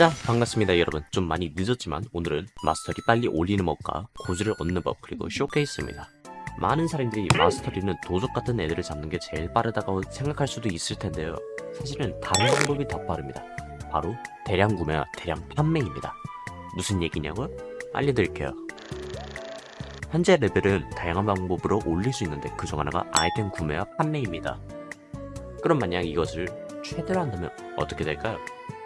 자 반갑습니다 여러분. 좀 많이 늦었지만 오늘은 mastery 빨리 올리는 법과 고죠를 얻는 법 그리고 쇼케이스입니다. 많은 사람들이 mastery는 도적 같은 애들을 잡는 게 제일 빠르다고 생각할 수도 있을 텐데요. 사실은 다른 방법이 더 빠릅니다. 바로 대량 구매와 대량 판매입니다. 무슨 얘기냐고요? 알려드릴게요. 현재 레벨은 다양한 방법으로 올릴 수 있는데 그중 하나가 아이템 구매와 판매입니다. 그럼 만약 이것을 최대로 한다면 어떻게 될까요?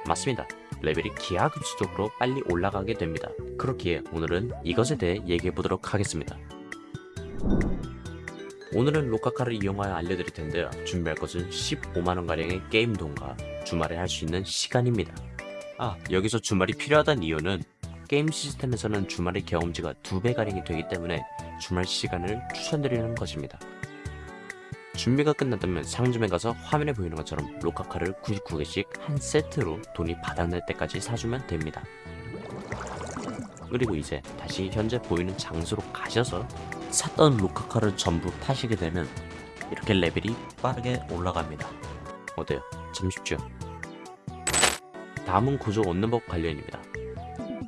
맞습니다. 레벨이 기하급수적으로 빨리 올라가게 됩니다. 그렇기에 오늘은 이것에 대해 얘기해 보도록 하겠습니다. 오늘은 로카카를 이용하여 알려드릴 텐데요. 준비할 것은 15만원가량의 게임 돈과 주말에 할 수 있는 시간입니다. 아, 여기서 주말이 필요하다는 이유는 게임 시스템에서는 주말의 경험치가 2배가량이 되기 때문에 주말 시간을 추천드리는 것입니다. 준비가 끝났다면 상점에 가서 화면에 보이는 것처럼 로카카를 99개씩 한 세트로 돈이 바닥날 때까지 사주면 됩니다. 그리고 이제 다시 현재 보이는 장소로 가셔서 샀던 로카카를 전부 타시게 되면 이렇게 레벨이 빠르게 올라갑니다. 어때요? 참 쉽죠? 다음은 구조 얻는 법 관련입니다.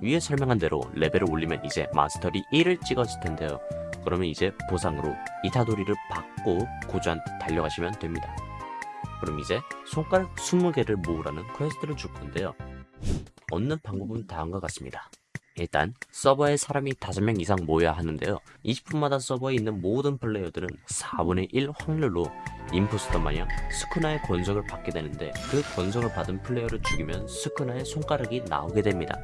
위에 설명한 대로 레벨을 올리면 이제 마스터리 1을 찍었을 텐데요. 그러면 이제 보상으로 이타도리를 받고 고죠한테 달려가시면 됩니다. 그럼 이제 손가락 20개를 모으라는 quest를 줄 건데요. 얻는 방법은 다음과 같습니다. 일단 서버에 사람이 5명 이상 모여야 하는데요. 20분마다 서버에 있는 모든 플레이어들은 4분의 1 확률로 impostor 마냥 스쿠나의 권속을 받게 되는데 그 권속을 받은 플레이어를 죽이면 스쿠나의 손가락이 나오게 됩니다.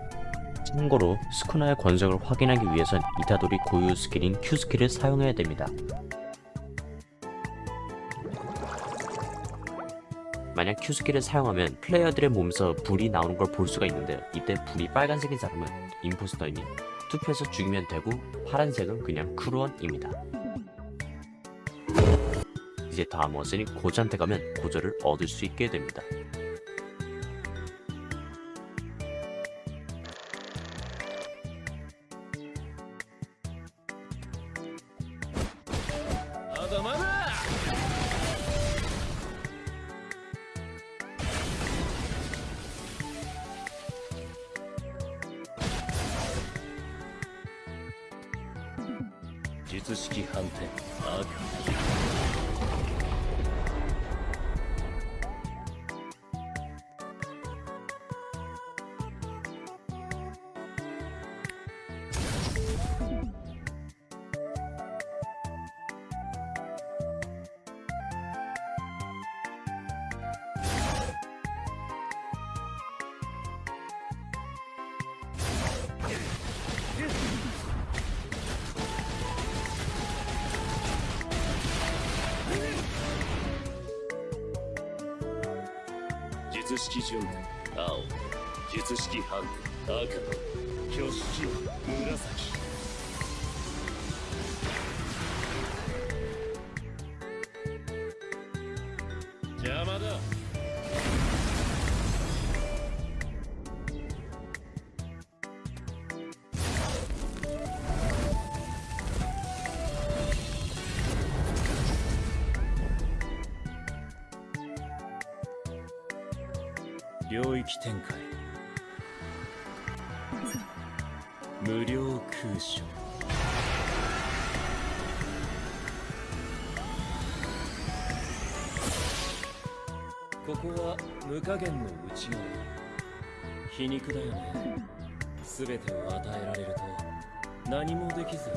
참고로 스쿠나의 권속을 확인하기 위해선 이타도리 고유 스킬인 Q 스킬을 사용해야 됩니다. 만약 Q 스킬을 사용하면 플레이어들의 몸에서 불이 나오는 걸 볼 수가 있는데요. 이때 불이 빨간색인 사람은 impostor이니 투표해서 죽이면 되고 파란색은 그냥 crew원입니다. 이제 다 모았으니 고죠한테 가면 고죠를 얻을 수 있게 됩니다.「 術式反転赤」術式順青術式半赤挙式紫。邪魔領域展開。無料空所。ここは無加減の内側。皮肉だよね。全てを与えられると何もできず。